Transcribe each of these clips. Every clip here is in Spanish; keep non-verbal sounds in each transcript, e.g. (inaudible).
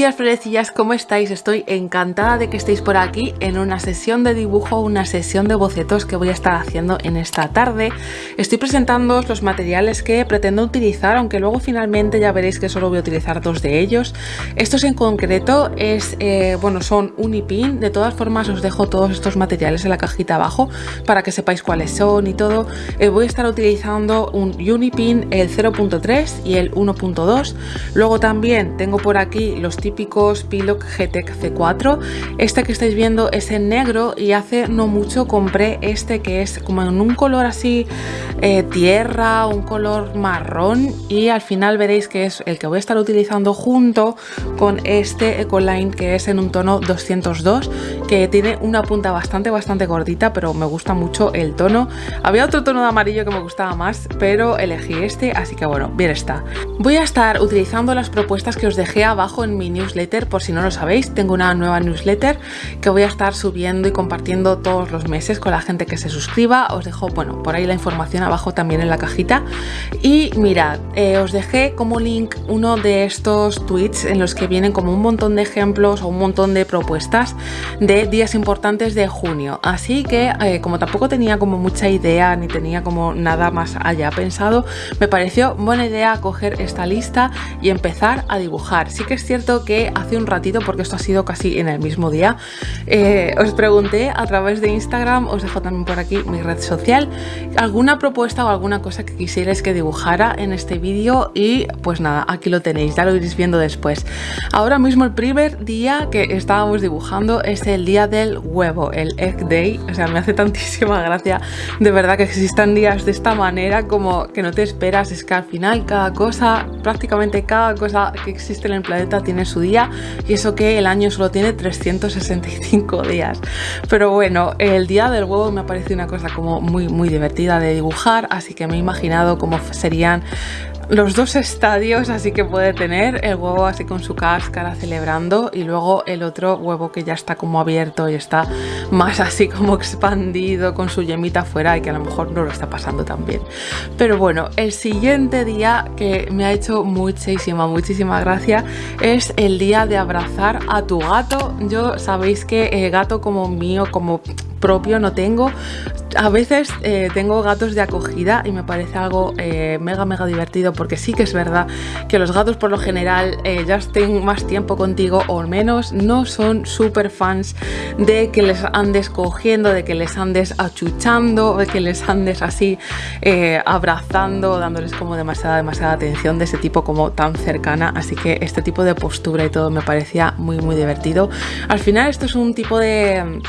días florecillas, ¿cómo estáis? Estoy encantada de que estéis por aquí en una sesión de dibujo, una sesión de bocetos que voy a estar haciendo en esta tarde. Estoy presentando los materiales que pretendo utilizar, aunque luego finalmente ya veréis que solo voy a utilizar dos de ellos. Estos en concreto es, eh, bueno, son Unipin, de todas formas os dejo todos estos materiales en la cajita abajo para que sepáis cuáles son y todo. Eh, voy a estar utilizando un Unipin, el 0.3 y el 1.2. Luego también tengo por aquí los típicos Piloc GTEC C4. Este que estáis viendo es en negro y hace no mucho compré este que es como en un color así eh, tierra, un color marrón y al final veréis que es el que voy a estar utilizando junto con este Ecoline que es en un tono 202 que tiene una punta bastante bastante gordita pero me gusta mucho el tono. Había otro tono de amarillo que me gustaba más pero elegí este así que bueno, bien está. Voy a estar utilizando las propuestas que os dejé abajo en mi newsletter, por si no lo sabéis, tengo una nueva newsletter que voy a estar subiendo y compartiendo todos los meses con la gente que se suscriba. Os dejo, bueno, por ahí la información abajo también en la cajita. Y mirad, eh, os dejé como link uno de estos tweets en los que vienen como un montón de ejemplos o un montón de propuestas de días importantes de junio. Así que, eh, como tampoco tenía como mucha idea ni tenía como nada más allá pensado, me pareció buena idea coger esta lista y empezar a dibujar. Sí que es cierto que hace un ratito, porque esto ha sido casi en el mismo día, eh, os pregunté a través de Instagram, os dejo también por aquí mi red social, alguna propuesta o alguna cosa que quisierais que dibujara en este vídeo y pues nada, aquí lo tenéis, ya lo iréis viendo después. Ahora mismo el primer día que estábamos dibujando es el día del huevo, el Egg Day, o sea, me hace tantísima gracia de verdad que existan días de esta manera como que no te esperas, es que al final cada cosa, prácticamente cada cosa que existe en el planeta tiene su día y eso que el año solo tiene 365 días. Pero bueno, el día del huevo me ha parecido una cosa como muy muy divertida de dibujar, así que me he imaginado cómo serían los dos estadios así que puede tener el huevo así con su cáscara celebrando y luego el otro huevo que ya está como abierto y está más así como expandido con su yemita afuera y que a lo mejor no lo está pasando tan bien. Pero bueno el siguiente día que me ha hecho muchísima muchísima gracia es el día de abrazar a tu gato. Yo sabéis que el gato como mío como propio no tengo. A veces eh, tengo gatos de acogida y me parece algo eh, mega mega divertido porque sí que es verdad que los gatos por lo general eh, ya estén más tiempo contigo o menos no son súper fans de que les andes cogiendo, de que les andes achuchando, de que les andes así abrazando, dándoles como demasiada demasiada atención de ese tipo como tan cercana, así que este tipo de postura y todo me parecía muy muy divertido. Al final esto es un tipo de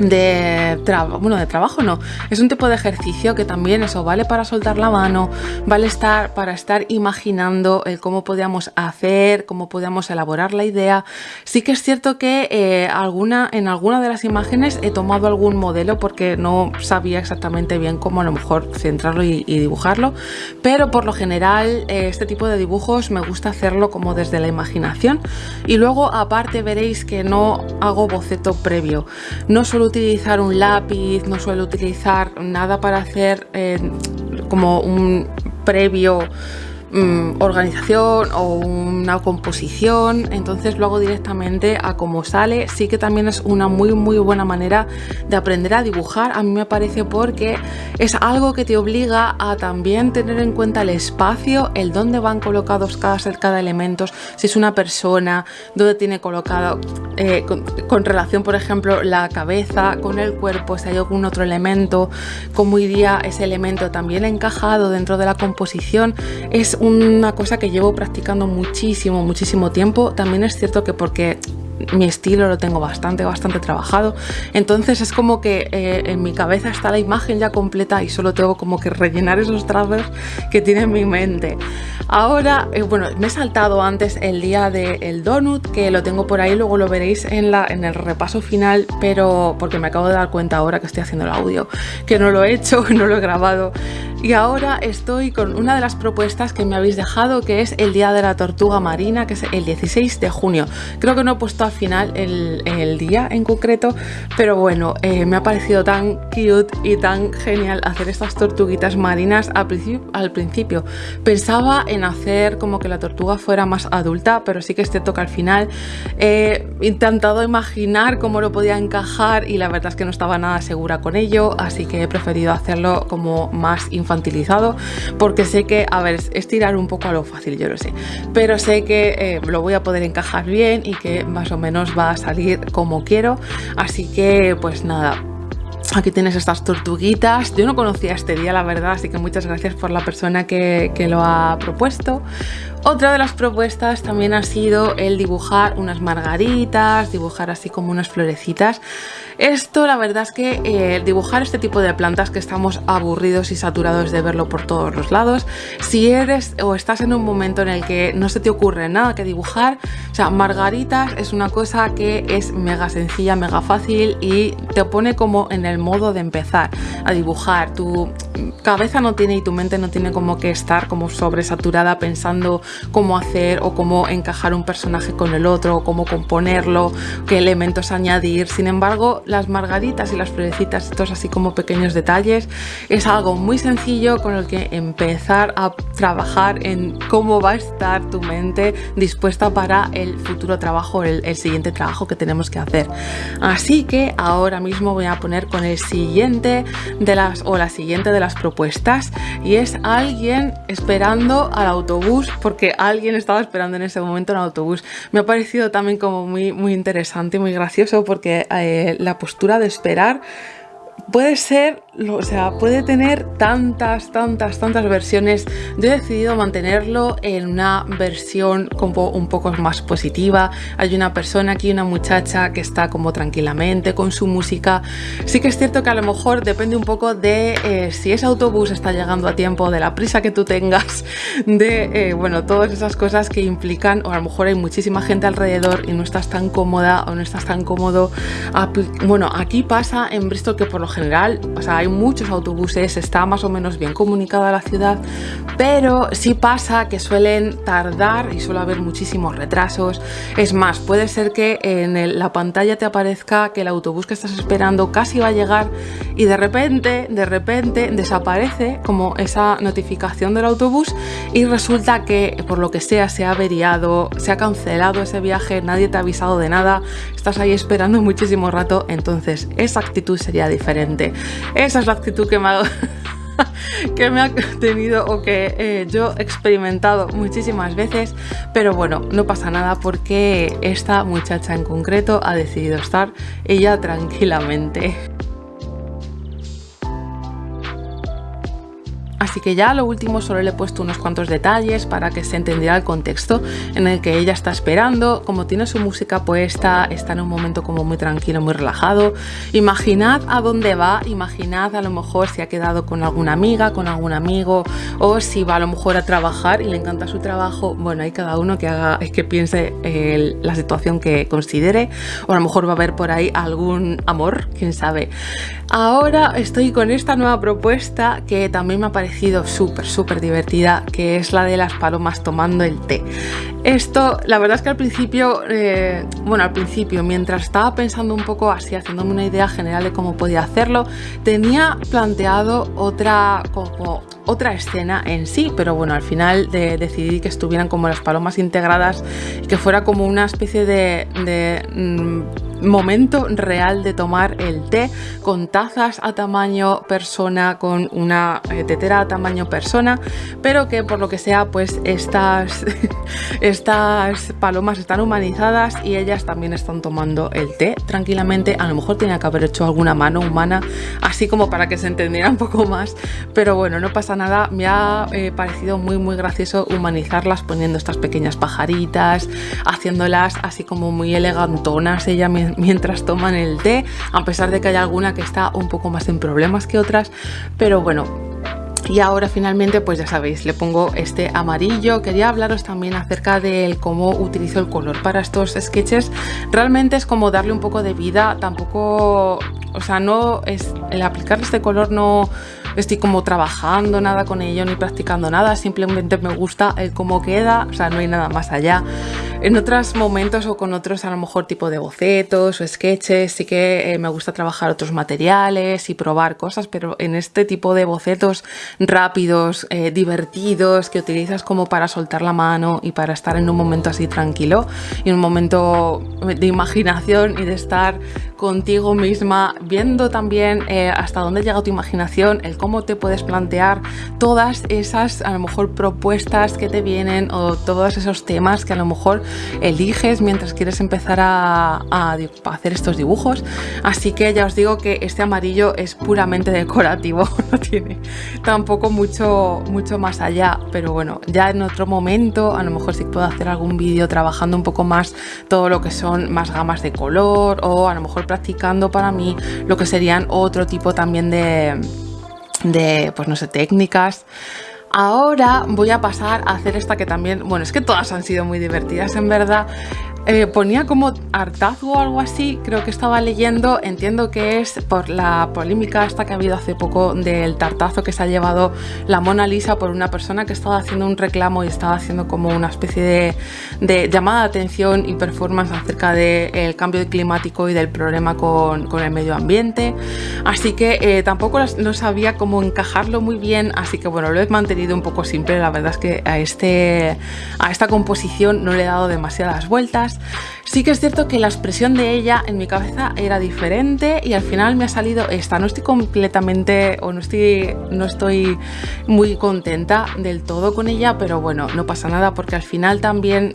de trabajo, bueno, de trabajo no, es un tipo de ejercicio que también eso vale para soltar la mano, vale estar para estar imaginando el cómo podíamos hacer, cómo podíamos elaborar la idea. Sí que es cierto que eh, alguna, en alguna de las imágenes he tomado algún modelo porque no sabía exactamente bien cómo a lo mejor centrarlo y, dibujarlo, pero por lo general eh, este tipo de dibujos me gusta hacerlo como desde la imaginación y luego aparte veréis que no hago boceto previo, no suelo utilizar un lápiz, no suelo utilizar nada para hacer eh, como un previo Mm, organización o una composición entonces lo hago directamente a cómo sale. Sí que también es una muy muy buena manera de aprender a dibujar. A mí me parece porque es algo que te obliga a también tener en cuenta el espacio el dónde van colocados cada, cada elemento si es una persona dónde tiene colocado eh, con, relación por ejemplo la cabeza con el cuerpo si hay algún otro elemento cómo iría ese elemento también encajado dentro de la composición. Es una cosa que llevo practicando muchísimo, muchísimo tiempo. También es cierto que porque mi estilo lo tengo bastante, bastante trabajado. Entonces es como que eh, en mi cabeza está la imagen ya completa y solo tengo como que rellenar esos trazos que tiene en mi mente. Ahora, eh, bueno, me he saltado antes el día del donut, que lo tengo por ahí, luego lo veréis en, la, en el repaso final, pero porque me acabo de dar cuenta ahora que estoy haciendo el audio, que no lo he hecho, (laughs) no lo he grabado. Y ahora estoy con una de las propuestas que me habéis dejado, que es el Día de la Tortuga Marina, que es el 16 de junio. Creo que no he puesto al final el, día en concreto, pero bueno, eh, me ha parecido tan cute y tan genial hacer estas tortuguitas marinas al principio. Pensaba en hacer como que la tortuga fuera más adulta, pero sí que este toca al final he intentado imaginar cómo lo podía encajar y la verdad es que no estaba nada segura con ello, así que he preferido hacerlo como más infantil porque sé que, a ver, es tirar un poco a lo fácil, yo lo sé, pero sé que eh, lo voy a poder encajar bien y que más o menos va a salir como quiero, así que pues nada, Aquí tienes estas tortuguitas. Yo no conocía este día, la verdad, así que muchas gracias por la persona que, que, lo ha propuesto. Otra de las propuestas también ha sido el dibujar unas margaritas, dibujar así como unas florecitas. Esto la verdad es que eh, dibujar este tipo de plantas que estamos aburridos y saturados de verlo por todos los lados, si eres o estás en un momento en el que no se te ocurre nada que dibujar, o sea, margaritas es una cosa que es mega sencilla, mega fácil y te pone como en el modo de empezar a dibujar. Tu cabeza no tiene y tu mente no tiene como que estar como sobresaturada pensando cómo hacer o cómo encajar un personaje con el otro, cómo componerlo, qué elementos añadir. Sin embargo, las margaritas y las florecitas, estos así como pequeños detalles, es algo muy sencillo con el que empezar a trabajar en cómo va a estar tu mente dispuesta para el futuro trabajo, el, el siguiente trabajo que tenemos que hacer. Así que ahora mismo voy a poner con el siguiente de las o la siguiente de las propuestas y es alguien esperando al autobús porque que alguien estaba esperando en ese momento en autobús. Me ha parecido también como muy, muy interesante y muy gracioso porque eh, la postura de esperar puede ser o sea, puede tener tantas, tantas, tantas versiones. Yo he decidido mantenerlo en una versión como un poco más positiva. Hay una persona aquí, una muchacha que está como tranquilamente con su música. Sí que es cierto que a lo mejor depende un poco de eh, si ese autobús está llegando a tiempo, de la prisa que tú tengas, de, eh, bueno, todas esas cosas que implican, o a lo mejor hay muchísima gente alrededor y no estás tan cómoda o no estás tan cómodo. Bueno, aquí pasa en Bristol que por lo general, o sea, hay muchos autobuses, está más o menos bien comunicada la ciudad, pero sí pasa que suelen tardar y suele haber muchísimos retrasos. Es más, puede ser que en la pantalla te aparezca que el autobús que estás esperando casi va a llegar y de repente, de repente desaparece como esa notificación del autobús y resulta que por lo que sea se ha averiado, se ha cancelado ese viaje, nadie te ha avisado de nada, estás ahí esperando muchísimo rato, entonces esa actitud sería diferente. Esa es la actitud (laughs) que me ha, tenido o que eh, yo he experimentado muchísimas veces, pero bueno, no pasa nada porque esta muchacha en concreto ha decidido estar ella tranquilamente. Así que ya lo último solo le he puesto unos cuantos detalles para que se entendiera el contexto en el que ella está esperando. Como tiene su música puesta, está en un momento como muy tranquilo, muy relajado. Imaginad a dónde va, imaginad a lo mejor si ha quedado con alguna amiga, con algún amigo o si va a lo mejor a trabajar y le encanta su trabajo. Bueno, hay cada uno que haga, que piense la situación que considere o a lo mejor va a haber por ahí algún amor, quién sabe. Ahora estoy con esta nueva propuesta que también me ha parecido súper, súper divertida, que es la de las palomas tomando el té. Esto, la verdad es que al principio, eh, bueno, al principio, mientras estaba pensando un poco así, haciéndome una idea general de cómo podía hacerlo, tenía planteado otra, como otra escena en sí, pero bueno, al final de, decidí que estuvieran como las palomas integradas que fuera como una especie de, de mm, momento real de tomar el té con tazas a tamaño persona, con una eh, tetera a tamaño persona, pero que por lo que sea pues estas, (laughs) estas palomas están humanizadas y ellas también están tomando el té tranquilamente. A lo mejor tenía que haber hecho alguna mano humana, así como para que se entendiera un poco más, pero bueno, no pasa nada. Me ha eh, parecido muy muy gracioso humanizarlas poniendo estas pequeñas pajaritas, haciéndolas así como muy elegantonas ella (laughs) mientras toman el té, a pesar de que hay alguna que está un poco más en problemas que otras, pero bueno, y ahora finalmente pues ya sabéis le pongo este amarillo. Quería hablaros también acerca de cómo utilizo el color para estos sketches. Realmente es como darle un poco de vida tampoco o sea no es el aplicar este color no estoy como trabajando nada con ello ni practicando nada, simplemente me gusta el cómo queda, o sea, no hay nada más allá. En otros momentos o con otros a lo mejor tipo de bocetos o sketches sí que eh, me gusta trabajar otros materiales y probar cosas, pero en este tipo de bocetos rápidos, eh, divertidos, que utilizas como para soltar la mano y para estar en un momento así tranquilo y un momento de imaginación y de estar contigo misma, viendo también eh, hasta dónde llega tu imaginación, el cómo te puedes plantear todas esas a lo mejor propuestas que te vienen o todos esos temas que a lo mejor eliges mientras quieres empezar a, hacer estos dibujos. Así que ya os digo que este amarillo es puramente decorativo, (laughs) no tiene tampoco mucho, mucho más allá, pero bueno, ya en otro momento a lo mejor sí puedo hacer algún vídeo trabajando un poco más todo lo que son más gamas de color o a lo mejor practicando para mí lo que serían otro tipo también de, de pues no sé, técnicas. Ahora voy a pasar a hacer esta que también, bueno, es que todas han sido muy divertidas en verdad, eh, ponía como hartazgo o algo así, creo que estaba leyendo, entiendo que es por la polémica esta que ha habido hace poco del tartazo que se ha llevado la Mona Lisa por una persona que estaba haciendo un reclamo y estaba haciendo como una especie de, llamada de atención y performance acerca del cambio climático y del problema con, el medio ambiente. Así que eh, tampoco no sabía cómo encajarlo muy bien, así que bueno, lo he mantenido un poco simple, la verdad es que a, este, a esta composición no le he dado demasiadas vueltas Sí que es cierto que la expresión de ella en mi cabeza era diferente y al final me ha salido esta. No estoy completamente o no estoy, no estoy muy contenta del todo con ella, pero bueno, no pasa nada porque al final también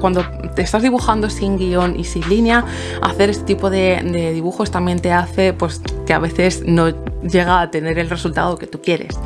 cuando te estás dibujando sin guion y sin línea, hacer este tipo de, de dibujos también te hace pues que a veces no llega a tener el resultado que tú quieres.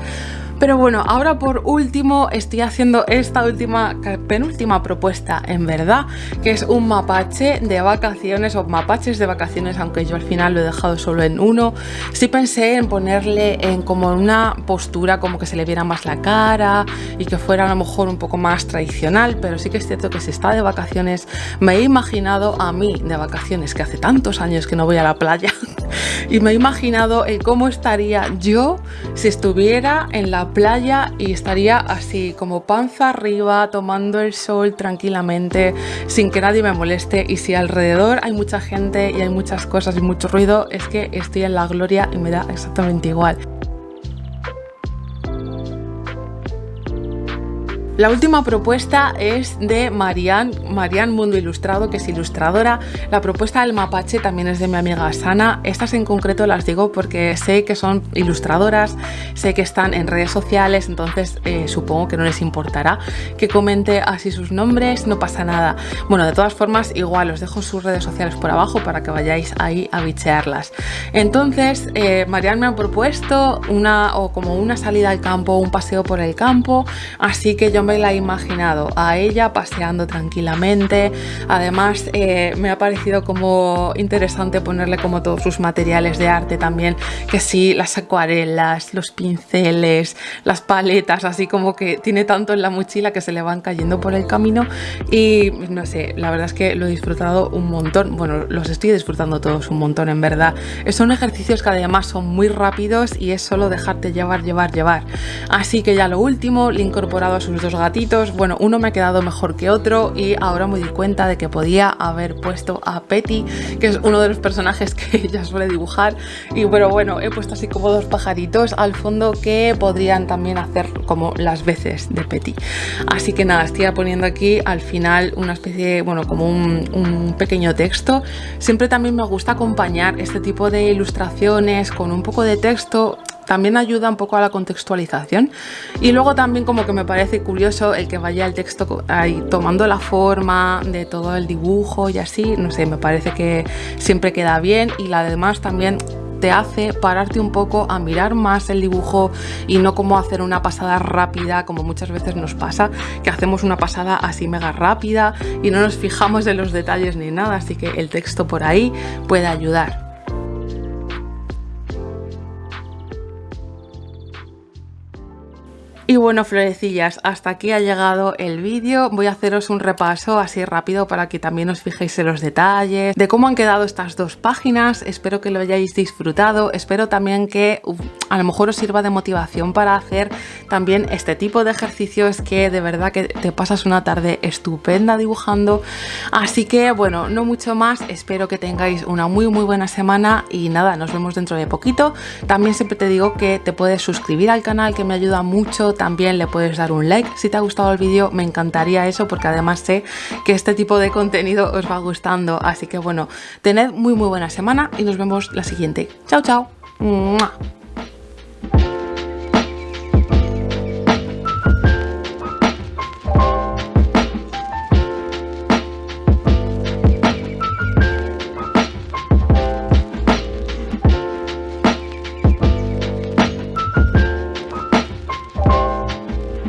Pero bueno, ahora por último estoy haciendo esta última, penúltima propuesta en verdad, que es un mapache de vacaciones o mapaches de vacaciones, aunque yo al final lo he dejado solo en uno. Sí pensé en ponerle en como una postura como que se le viera más la cara y que fuera a lo mejor un poco más tradicional, pero sí que es cierto que si está de vacaciones, me he imaginado a mí de vacaciones, que hace tantos años que no voy a la playa, (laughs) y me he imaginado el cómo estaría yo si estuviera en la playa y estaría así como panza arriba tomando el sol tranquilamente sin que nadie me moleste y si alrededor hay mucha gente y hay muchas cosas y mucho ruido es que estoy en la gloria y me da exactamente igual. La última propuesta es de Marian, Marian Mundo Ilustrado, que es ilustradora. La propuesta del mapache también es de mi amiga Sana. Estas en concreto las digo porque sé que son ilustradoras, sé que están en redes sociales, entonces eh, supongo que no les importará que comente así sus nombres, no pasa nada. Bueno, de todas formas, igual os dejo sus redes sociales por abajo para que vayáis ahí a bichearlas. Entonces, eh, Marian me ha propuesto una o como una salida al campo, un paseo por el campo, así que yo me la he imaginado a ella paseando tranquilamente. Además, eh, me ha parecido como interesante ponerle como todos sus materiales de arte también, que sí, las acuarelas, los pinceles, las paletas, así como que tiene tanto en la mochila que se le van cayendo por el camino y no sé, la verdad es que lo he disfrutado un montón, bueno, los estoy disfrutando todos un montón en verdad. Son ejercicios que además son muy rápidos y es solo dejarte llevar, llevar, llevar. Así que ya lo último, le he incorporado a sus dos gatitos, bueno, uno me ha quedado mejor que otro y ahora me di cuenta de que podía haber puesto a Petty, que es uno de los personajes que (laughs) ella suele dibujar y pero bueno, he puesto así como dos pajaritos al fondo que podrían también hacer como las veces de Petty. Así que nada, estoy poniendo aquí al final una especie, bueno, como un pequeño texto. Siempre también me gusta acompañar este tipo de ilustraciones con un poco de texto también ayuda un poco a la contextualización. Y luego también como que me parece curioso el que vaya el texto ahí tomando la forma de todo el dibujo y así, no sé, me parece que siempre queda bien y además también te hace pararte un poco a mirar más el dibujo y no como hacer una pasada rápida como muchas veces nos pasa, que hacemos una pasada así mega rápida y no nos fijamos en los detalles ni nada, así que el texto por ahí puede ayudar. Y bueno, florecillas, hasta aquí ha llegado el vídeo. Voy a haceros un repaso así rápido para que también os fijéis en los detalles, de cómo han quedado estas dos páginas. Espero que lo hayáis disfrutado. Espero también que a lo mejor os sirva de motivación para hacer también este tipo de ejercicios que de verdad que te pasas una tarde estupenda dibujando. Así que bueno, no mucho más. Espero que tengáis una muy muy buena semana y nada, nos vemos dentro de poquito. También siempre te digo que te puedes suscribir al canal que me ayuda mucho también le puedes dar un like si te ha gustado el vídeo, me encantaría eso porque además sé que este tipo de contenido os va gustando, así que bueno, tened muy muy buena semana y nos vemos la siguiente. Chao, chao.